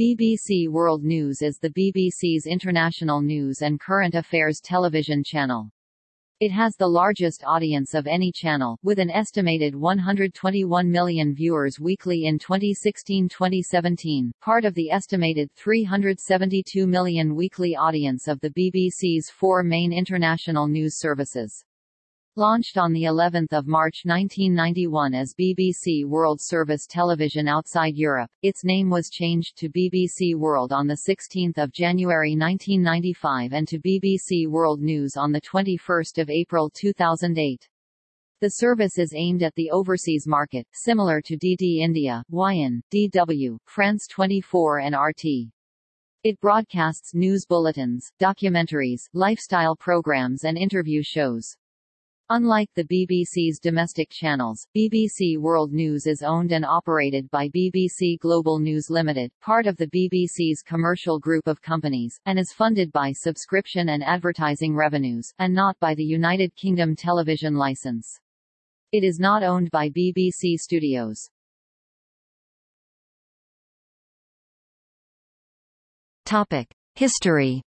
BBC World News is the BBC's international news and current affairs television channel. It has the largest audience of any channel, with an estimated 121 million viewers weekly in 2016-2017, part of the estimated 372 million weekly audience of the BBC's four main international news services. Launched on the 11th of March 1991 as BBC World Service Television outside Europe, its name was changed to BBC World on the 16th of January 1995 and to BBC World News on the 21st of April 2008. The service is aimed at the overseas market, similar to DD India, WION, DW, France 24 and RT. It broadcasts news bulletins, documentaries, lifestyle programs and interview shows. Unlike the BBC's domestic channels, BBC World News is owned and operated by BBC Global News Limited, part of the BBC's commercial group of companies, and is funded by subscription and advertising revenues, and not by the United Kingdom television licence. It is not owned by BBC Studios. History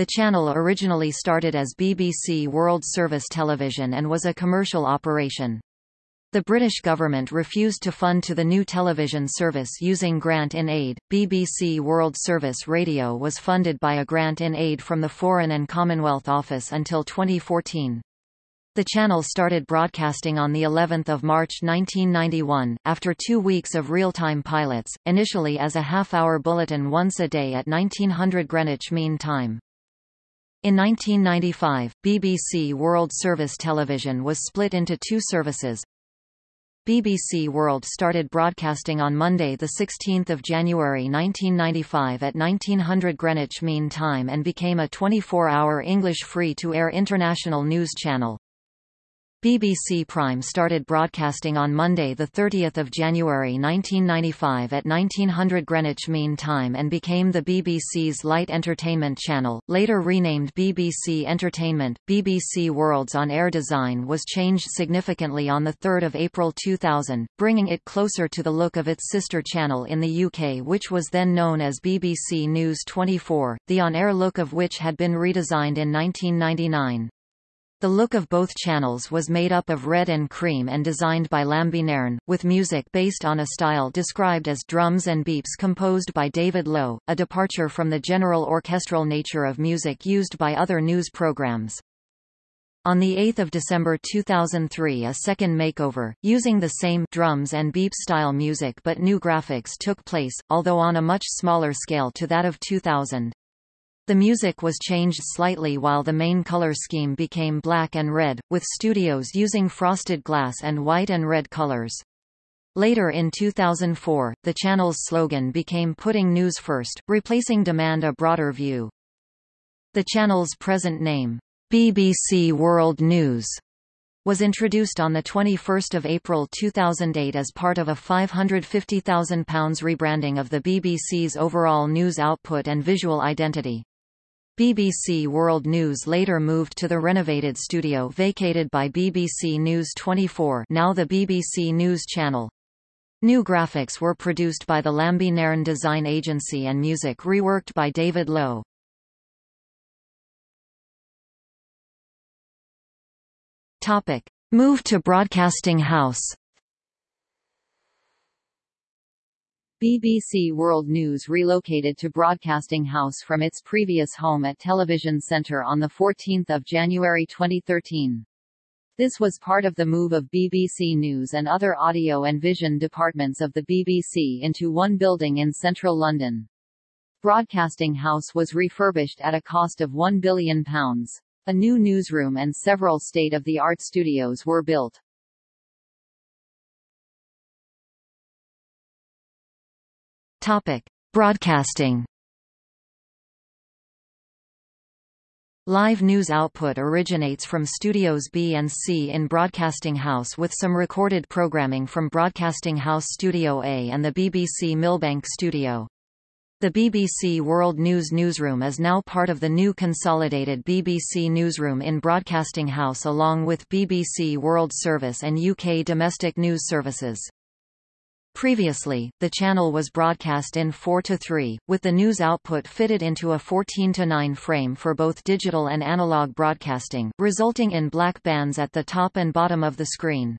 The channel originally started as BBC World Service Television and was a commercial operation. The British government refused to fund to the new television service using grant in aid. BBC World Service Radio was funded by a grant in aid from the Foreign and Commonwealth Office until 2014. The channel started broadcasting on the 11th of March 1991, after two weeks of real-time pilots, initially as a half-hour bulletin once a day at 1900 Greenwich Mean Time. In 1995, BBC World Service Television was split into two services. BBC World started broadcasting on Monday 16 January 1995 at 1900 Greenwich Mean Time and became a 24-hour English free-to-air international news channel. BBC Prime started broadcasting on Monday 30 January 1995 at 1900 Greenwich Mean Time and became the BBC's light entertainment channel, later renamed BBC Entertainment. BBC World's on-air design was changed significantly on 3 April 2000, bringing it closer to the look of its sister channel in the UK which was then known as BBC News 24, the on-air look of which had been redesigned in 1999. The look of both channels was made up of red and cream and designed by Lambie Nairn, with music based on a style described as drums and beeps composed by David Lowe, a departure from the general orchestral nature of music used by other news programs. On 8 December 2003 a second makeover, using the same drums and beep style music but new graphics took place, although on a much smaller scale to that of 2000. The music was changed slightly while the main color scheme became black and red, with studios using frosted glass and white and red colors. Later in 2004, the channel's slogan became Putting News First, replacing Demand a Broader View. The channel's present name, BBC World News, was introduced on 21 April 2008 as part of a £550,000 rebranding of the BBC's overall news output and visual identity. BBC World News later moved to the renovated studio vacated by BBC News 24 now the BBC News Channel. New graphics were produced by the Lambie Nairn Design Agency and music reworked by David Lowe. Topic. Move to Broadcasting House BBC World News relocated to Broadcasting House from its previous home at Television Centre on 14 January 2013. This was part of the move of BBC News and other audio and vision departments of the BBC into one building in central London. Broadcasting House was refurbished at a cost of £1 billion. A new newsroom and several state-of-the-art studios were built. Topic: Broadcasting. Live news output originates from Studios B and C in Broadcasting House with some recorded programming from Broadcasting House Studio A and the BBC Millbank Studio. The BBC World News newsroom is now part of the new consolidated BBC newsroom in Broadcasting House along with BBC World Service and UK domestic news services. Previously, the channel was broadcast in 4 to 3, with the news output fitted into a 14 to 9 frame for both digital and analog broadcasting, resulting in black bands at the top and bottom of the screen.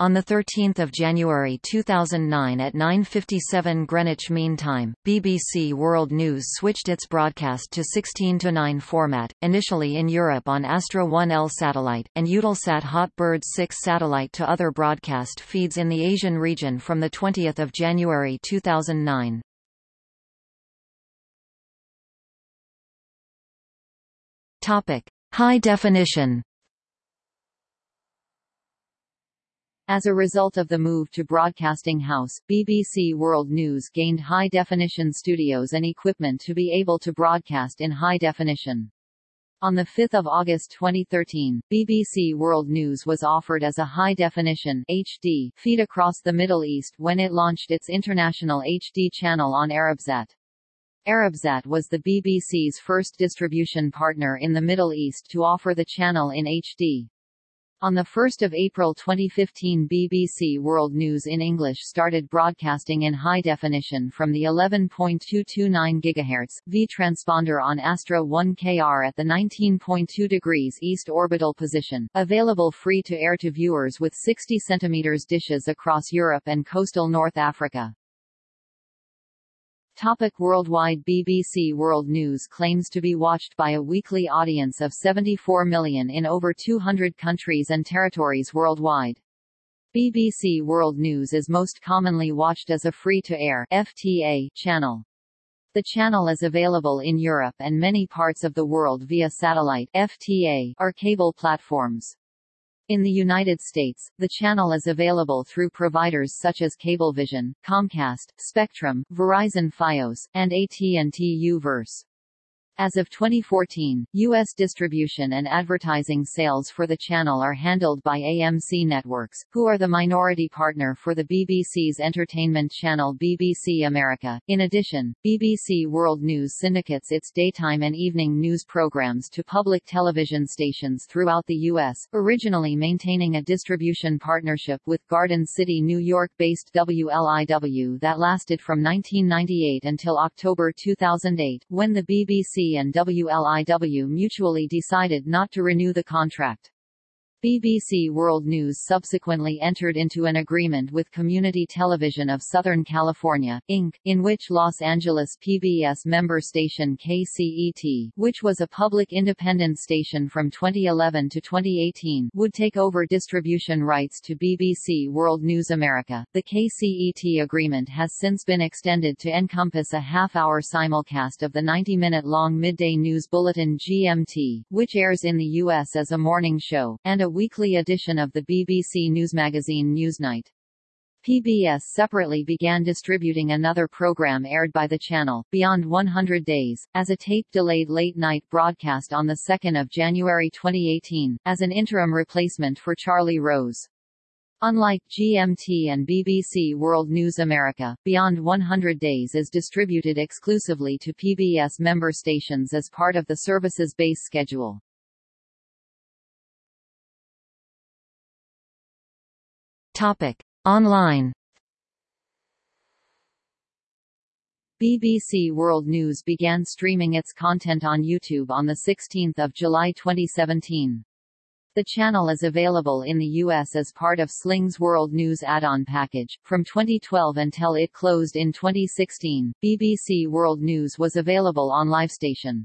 On 13 January 2009 at 9.57 Greenwich Mean Time, BBC World News switched its broadcast to 16-9 format, initially in Europe on Astra 1L satellite, and Eutelsat Hotbird 6 satellite to other broadcast feeds in the Asian region from 20 January 2009. High definition As a result of the move to Broadcasting House, BBC World News gained high-definition studios and equipment to be able to broadcast in high definition. On 5 August 2013, BBC World News was offered as a high-definition HD feed across the Middle East when it launched its international HD channel on Arabsat. Arabsat was the BBC's first distribution partner in the Middle East to offer the channel in HD. On 1 April 2015 BBC World News in English started broadcasting in high definition from the 11.229 GHz V transponder on Astra 1KR at the 19.2 degrees east orbital position, available free to air to viewers with 60 cm dishes across Europe and coastal North Africa. Topic worldwide BBC World News claims to be watched by a weekly audience of 74 million in over 200 countries and territories worldwide. BBC World News is most commonly watched as a free-to-air channel. The channel is available in Europe and many parts of the world via satellite FTA or cable platforms. In the United States, the channel is available through providers such as Cablevision, Comcast, Spectrum, Verizon Fios, and AT&T U-verse. As of 2014, U.S. distribution and advertising sales for the channel are handled by AMC Networks, who are the minority partner for the BBC's entertainment channel BBC America. In addition, BBC World News syndicates its daytime and evening news programs to public television stations throughout the U.S., originally maintaining a distribution partnership with Garden City, New York-based WLIW that lasted from 1998 until October 2008, when the BBC and WLIW mutually decided not to renew the contract. BBC World News subsequently entered into an agreement with Community Television of Southern California, Inc., in which Los Angeles PBS member station KCET, which was a public independent station from 2011 to 2018, would take over distribution rights to BBC World News America. The KCET agreement has since been extended to encompass a half-hour simulcast of the 90-minute-long midday news bulletin GMT, which airs in the U.S. as a morning show, and a weekly edition of the BBC news magazine Newsnight. PBS separately began distributing another program aired by the channel, Beyond 100 Days, as a tape-delayed late-night broadcast on 2 January 2018, as an interim replacement for Charlie Rose. Unlike GMT and BBC World News America, Beyond 100 Days is distributed exclusively to PBS member stations as part of the service's base schedule. Topic: Online. BBC World News began streaming its content on YouTube on 16 July 2017. The channel is available in the U.S. as part of Sling's World News add-on package. From 2012 until it closed in 2016, BBC World News was available on LiveStation.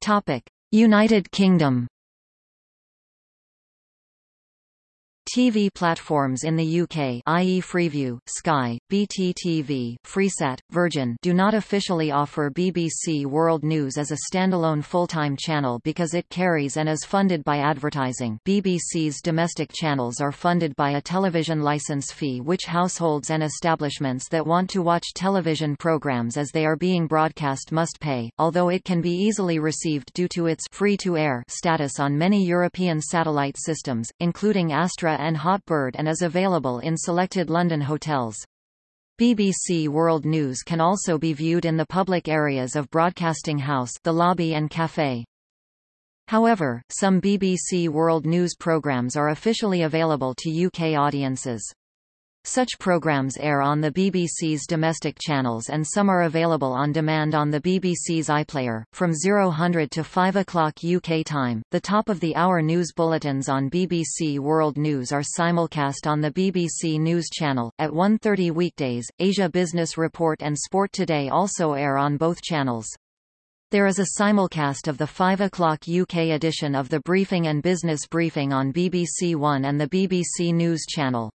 Topic: United Kingdom. TV platforms in the UK i.e. Freeview, Sky, BTTV, Freesat, Virgin do not officially offer BBC World News as a standalone full-time channel because it carries and is funded by advertising BBC's domestic channels are funded by a television license fee which households and establishments that want to watch television programmes as they are being broadcast must pay, although it can be easily received due to its free-to-air status on many European satellite systems, including Astra and Hotbird and is available in selected London hotels. BBC World News can also be viewed in the public areas of Broadcasting House the lobby and café. However, some BBC World News programmes are officially available to UK audiences. Such programs air on the BBC's domestic channels and some are available on demand on the BBC's iPlayer. From 0000 to 5 o'clock UK time, the top-of-the-hour news bulletins on BBC World News are simulcast on the BBC News Channel. At 1.30 weekdays, Asia Business Report and Sport Today also air on both channels. There is a simulcast of the 5 o'clock UK edition of the Briefing and Business Briefing on BBC One and the BBC News Channel.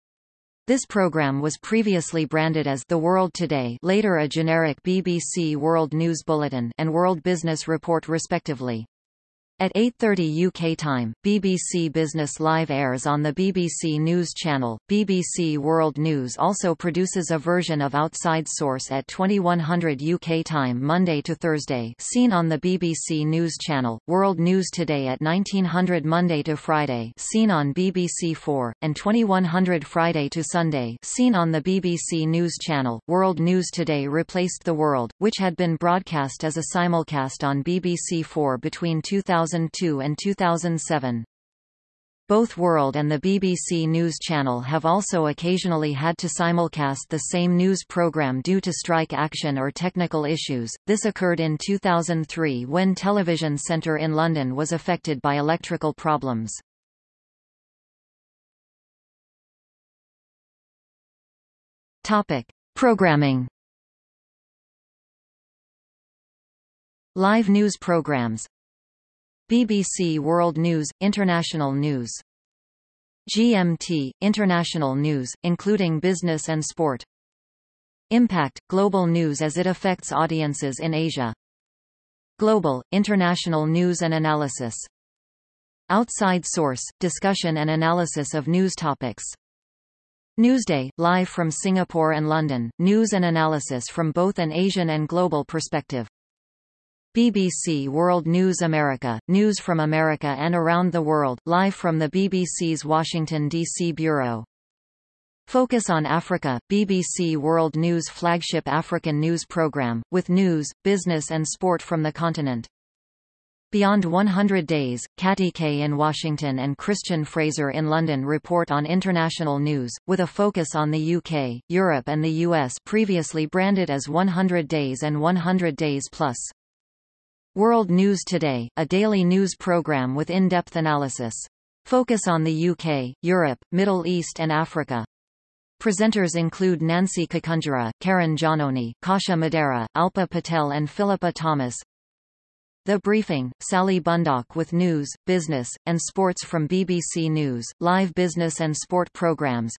This program was previously branded as The World Today later a generic BBC World News Bulletin and World Business Report respectively. At 8.30 UK time, BBC Business Live airs on the BBC News Channel. BBC World News also produces a version of Outside Source at 2100 UK time Monday to Thursday seen on the BBC News Channel, World News Today at 1900 Monday to Friday seen on BBC 4, and 2100 Friday to Sunday seen on the BBC News Channel. World News Today replaced The World, which had been broadcast as a simulcast on BBC 4 between 2000 2002 and 2007. Both World and the BBC News Channel have also occasionally had to simulcast the same news programme due to strike action or technical issues. This occurred in 2003 when Television Centre in London was affected by electrical problems. Topic: Programming. Live news programs BBC World News, International News. GMT, International News, including business and sport. Impact, global news as it affects audiences in Asia. Global, international news and analysis. Outside source, discussion and analysis of news topics. Newsday, live from Singapore and London, news and analysis from both an Asian and global perspective. BBC World News America, news from America and around the world, live from the BBC's Washington, D.C. Bureau. Focus on Africa, BBC World News flagship African news program, with news, business and sport from the continent. Beyond 100 Days, Katty Kay in Washington and Christian Fraser in London report on international news, with a focus on the UK, Europe and the US previously branded as 100 Days and 100 Days Plus. World News Today, a daily news program with in-depth analysis. Focus on the UK, Europe, Middle East and Africa. Presenters include Nancy Kacungira, Karen Giannoni, Kasia Madera, Alpa Patel and Philippa Thomas. The Briefing, Sally Bundock with news, business, and sports from BBC News, live business and sport programs.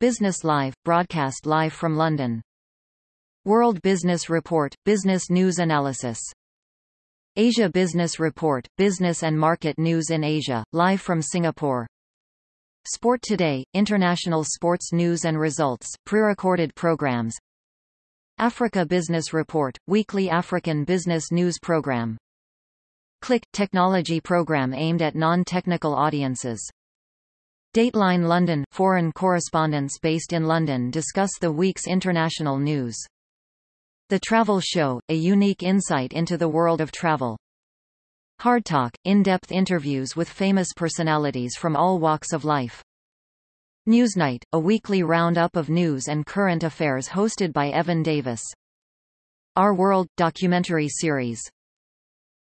Business Live, broadcast live from London. World Business Report, business news analysis. Asia Business Report, Business and Market News in Asia, live from Singapore. Sport Today, international sports news and results, pre-recorded programs. Africa Business Report, weekly African business news program. Click, technology program aimed at non-technical audiences. Dateline London, foreign correspondents based in London discuss the week's international news. The Travel Show, a unique insight into the world of travel. Hard Talk, in-depth interviews with famous personalities from all walks of life. Newsnight, a weekly roundup of news and current affairs hosted by Evan Davis. Our World, documentary series.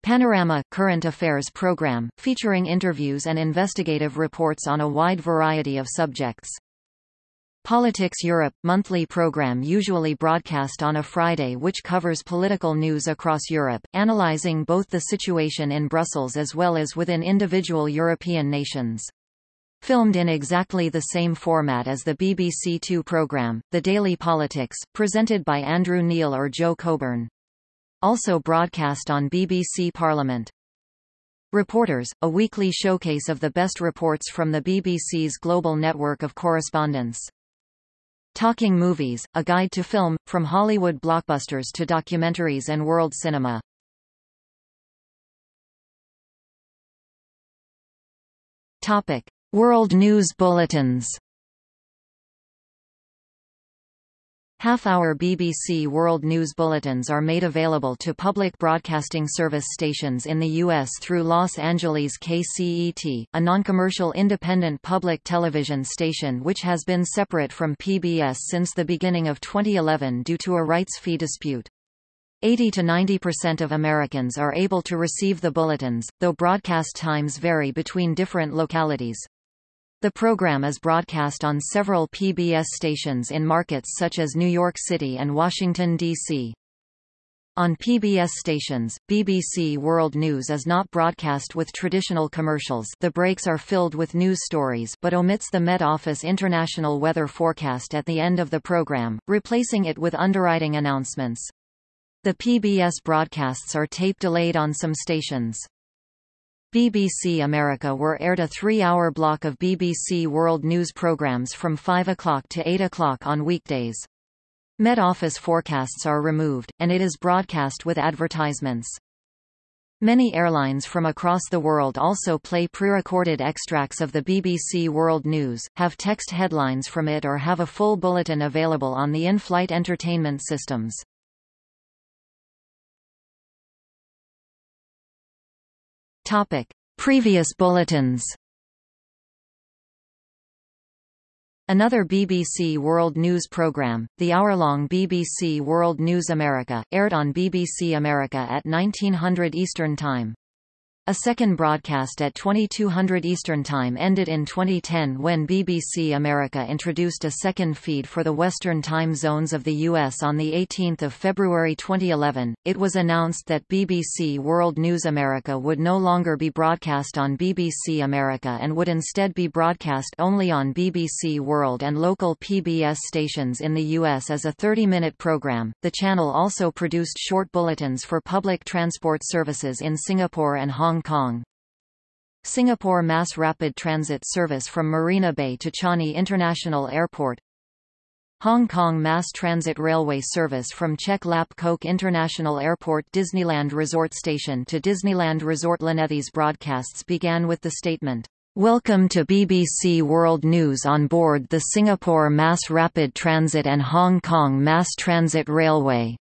Panorama, current affairs program, featuring interviews and investigative reports on a wide variety of subjects. Politics Europe – monthly program usually broadcast on a Friday which covers political news across Europe, analysing both the situation in Brussels as well as within individual European nations. Filmed in exactly the same format as the BBC Two programme, The Daily Politics, presented by Andrew Neil or Jo Coburn. Also broadcast on BBC Parliament. Reporters, a weekly showcase of the best reports from the BBC's global network of correspondents. Talking Movies, a guide to film, from Hollywood blockbusters to documentaries and world cinema. Topic. World News Bulletins Half-hour BBC World News bulletins are made available to public broadcasting service stations in the U.S. through Los Angeles KCET, a non-commercial independent public television station which has been separate from PBS since the beginning of 2011 due to a rights fee dispute. 80 to 90% of Americans are able to receive the bulletins, though broadcast times vary between different localities. The program is broadcast on several PBS stations in markets such as New York City and Washington, D.C. On PBS stations, BBC World News is not broadcast with traditional commercials the breaks are filled with news stories but omits the Met Office International Weather Forecast at the end of the program, replacing it with underwriting announcements. The PBS broadcasts are tape-delayed on some stations. BBC America were aired a three-hour block of BBC World News programmes from 5 o'clock to 8 o'clock on weekdays. Met Office forecasts are removed, and it is broadcast with advertisements. Many airlines from across the world also play pre-recorded extracts of the BBC World News, have text headlines from it or have a full bulletin available on the in-flight entertainment systems. Topic: Previous bulletins. Another BBC World News programme, the hour-long BBC World News America, aired on BBC America at 1900 Eastern Time. A second broadcast at 2200 Eastern Time ended in 2010 when BBC America introduced a second feed for the Western time zones of the U.S. On 18 February 2011, it was announced that BBC World News America would no longer be broadcast on BBC America and would instead be broadcast only on BBC World and local PBS stations in the U.S. as a 30-minute program. The channel also produced short bulletins for public transport services in Singapore and Hong Hong Kong. Singapore Mass Rapid Transit service from Marina Bay to Changi International Airport Hong Kong Mass Transit Railway service from Chek Lap Kok International Airport Disneyland Resort Station to Disneyland Resort Lanethi's broadcasts began with the statement, Welcome to BBC World News on board the Singapore Mass Rapid Transit and Hong Kong Mass Transit Railway.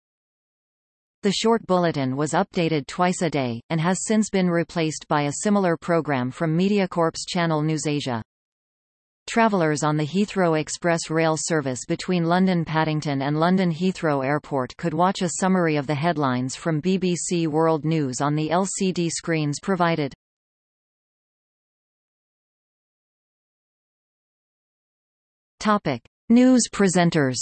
The short bulletin was updated twice a day, and has since been replaced by a similar program from MediaCorp's channel NewsAsia. Travellers on the Heathrow Express rail service between London Paddington and London Heathrow Airport could watch a summary of the headlines from BBC World News on the LCD screens provided. Topic: News presenters.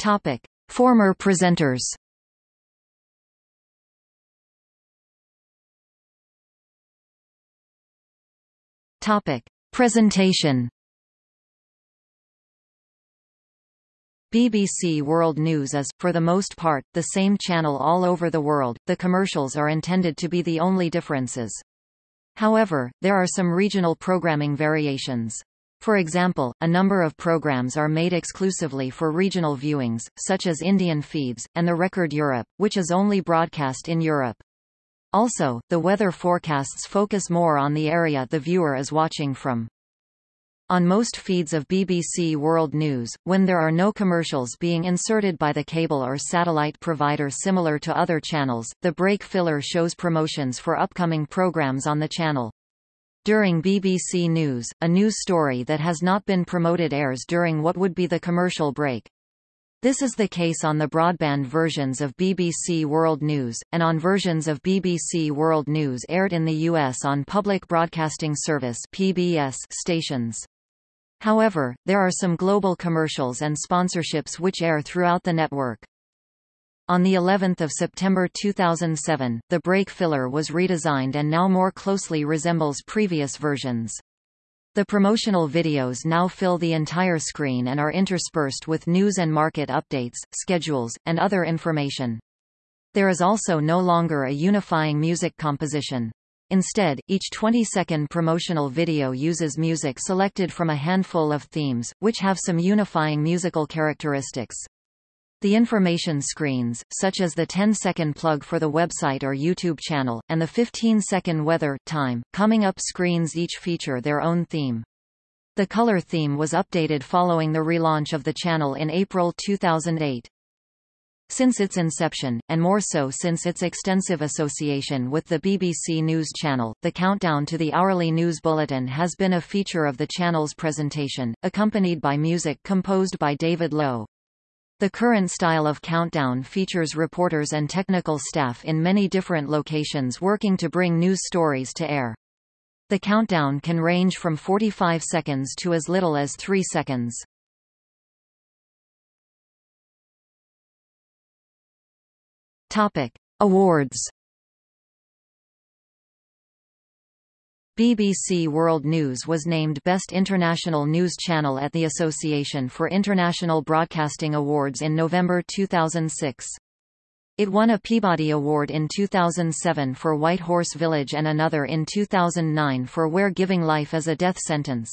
Topic: Former presenters. Topic: Presentation. BBC World News is, for the most part, the same channel all over the world, the commercials are intended to be the only differences. However, there are some regional programming variations. For example, a number of programs are made exclusively for regional viewings, such as Indian feeds, and the Record Europe, which is only broadcast in Europe. Also, the weather forecasts focus more on the area the viewer is watching from. On most feeds of BBC World News, when there are no commercials being inserted by the cable or satellite provider similar to other channels, the break filler shows promotions for upcoming programs on the channel. During BBC News, a news story that has not been promoted airs during what would be the commercial break. This is the case on the broadband versions of BBC World News, and on versions of BBC World News aired in the U.S. on Public Broadcasting Service PBS stations. However, there are some global commercials and sponsorships which air throughout the network. On the 11th of September 2007, the break filler was redesigned and now more closely resembles previous versions. The promotional videos now fill the entire screen and are interspersed with news and market updates, schedules, and other information. There is also no longer a unifying music composition. Instead, each 20-second promotional video uses music selected from a handful of themes, which have some unifying musical characteristics. The information screens, such as the 10-second plug for the website or YouTube channel, and the 15-second weather time, coming up screens each feature their own theme. The color theme was updated following the relaunch of the channel in April 2008. Since its inception, and more so since its extensive association with the BBC News Channel, the countdown to the hourly news bulletin has been a feature of the channel's presentation, accompanied by music composed by David Lowe. The current style of countdown features reporters and technical staff in many different locations working to bring news stories to air. The countdown can range from 45 seconds to as little as 3 seconds. Topic: Awards. BBC World News was named Best International News Channel at the Association for International Broadcasting Awards in November 2006. It won a Peabody Award in 2007 for White Horse Village and another in 2009 for Where Giving Life is a Death Sentence.